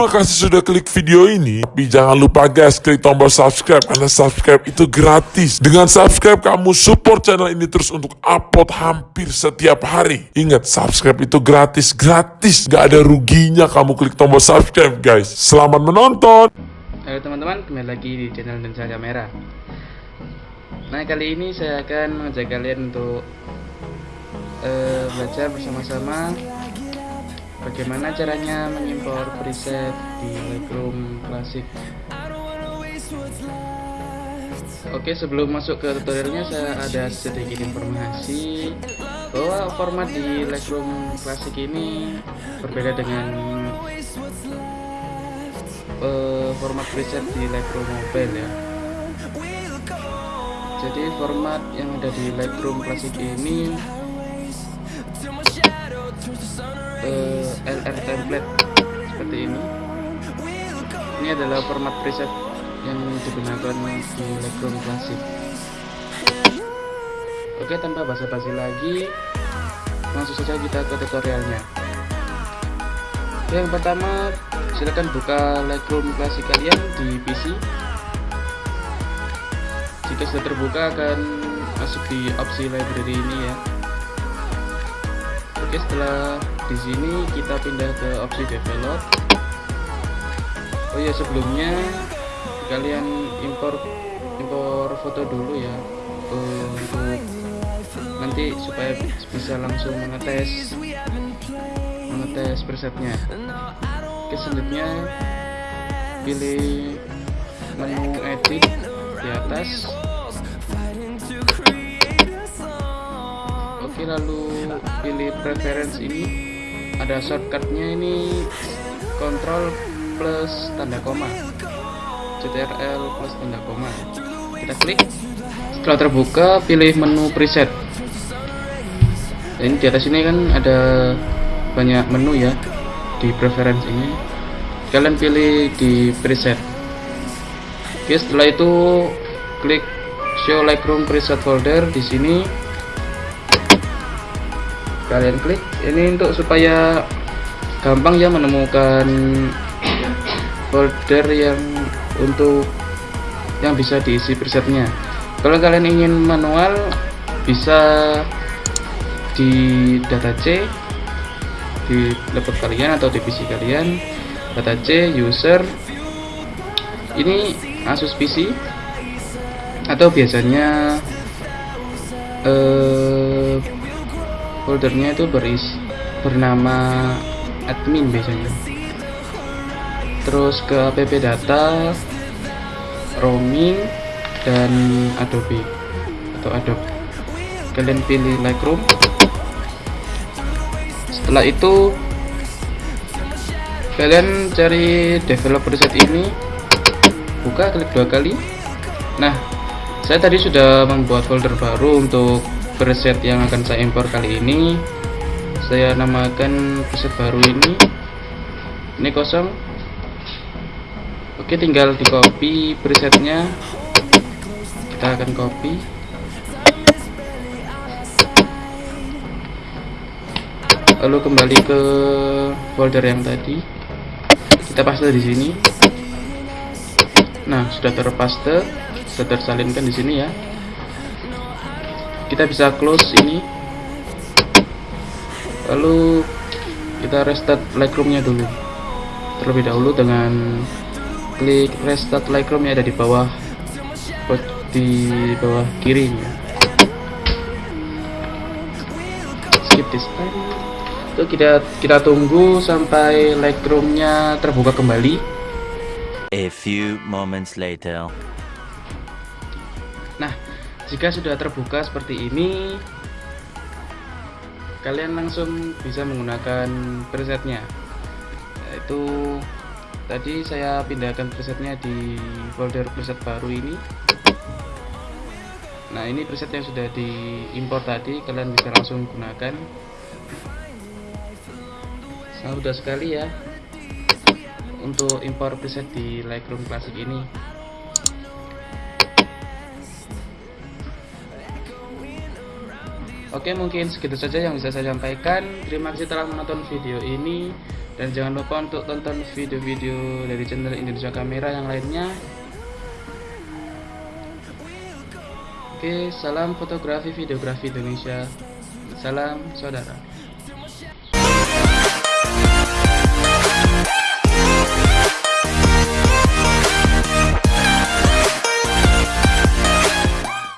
Terima kasih sudah klik video ini. Tapi jangan lupa guys, klik tombol subscribe karena subscribe itu gratis. Dengan subscribe kamu support channel ini terus untuk upload hampir setiap hari. Ingat, subscribe itu gratis, gratis. Gak ada ruginya kamu klik tombol subscribe guys. Selamat menonton. Halo teman-teman, kembali lagi di channel Lensa Kamera. Nah kali ini saya akan mengajak kalian untuk eh, belajar bersama-sama bagaimana caranya mengimpor preset di Lightroom Classic. Oke sebelum masuk ke tutorialnya saya ada sedikit informasi bahwa format di Lightroom Classic ini berbeda dengan uh, format preset di Lightroom Mobile ya jadi format yang ada di Lightroom Classic ini uh, eh, LR template seperti ini. Ini adalah format preset yang digunakan di Lightroom Classic. Oke tanpa basa-basi lagi langsung saja kita ke tutorialnya. Yang pertama silahkan buka Lightroom Classic kalian di PC jika sudah terbuka akan masuk di opsi library ini ya Oke setelah di sini kita pindah ke opsi develop. Oh ya sebelumnya kalian impor impor foto dulu ya untuk nanti supaya bisa langsung mengetes mengetes presetnya Oke selanjutnya pilih menu edit di atas Lalu pilih preference ini ada shortcutnya ini kontrol plus tanda koma. CTRL plus tanda koma. Kita klik. Setelah terbuka pilih menu preset. Ini di atas ini kan ada banyak menu ya di preference ini. Kalian pilih di preset. Oke setelah itu klik show lightroom preset folder di sini kalian klik. Ini untuk supaya gampang ya menemukan folder yang untuk yang bisa diisi presetnya. Kalau kalian ingin manual bisa di data C di laptop kalian atau di PC kalian. Data C user. Ini Asus PC atau biasanya eh, foldernya itu beris bernama admin biasanya. Terus ke app data roaming dan adobe atau adobe. Kalian pilih lightroom. Setelah itu kalian cari developer set ini. Buka klik dua kali. Nah saya tadi sudah membuat folder baru untuk preset yang akan saya impor kali ini saya namakan preset baru ini. Ini kosong. Oke tinggal di copy presetnya. Kita akan copy. Lalu kembali ke folder yang tadi. Kita paste di sini. Nah sudah terpaste sudah tersalinkan di sini ya kita bisa close ini. Lalu kita restart Lightroomnya dulu. Terlebih dahulu dengan klik restart Lightroom yang ada di bawah di bawah kiri skip this itu kita kita tunggu sampai Lightroomnya terbuka kembali. A few moments later. Nah jika sudah terbuka seperti ini kalian langsung bisa menggunakan presetnya. Itu tadi saya pindahkan presetnya di folder preset baru ini. Nah ini preset yang sudah diimpor tadi kalian bisa langsung gunakan. Sangat mudah sekali ya untuk impor preset di Lightroom Classic ini Oke mungkin segitu saja yang bisa saya sampaikan Terima kasih telah menonton video ini dan jangan lupa untuk tonton video-video dari channel Indonesia Kamera yang lainnya Oke, salam fotografi videografi Indonesia. Salam saudara.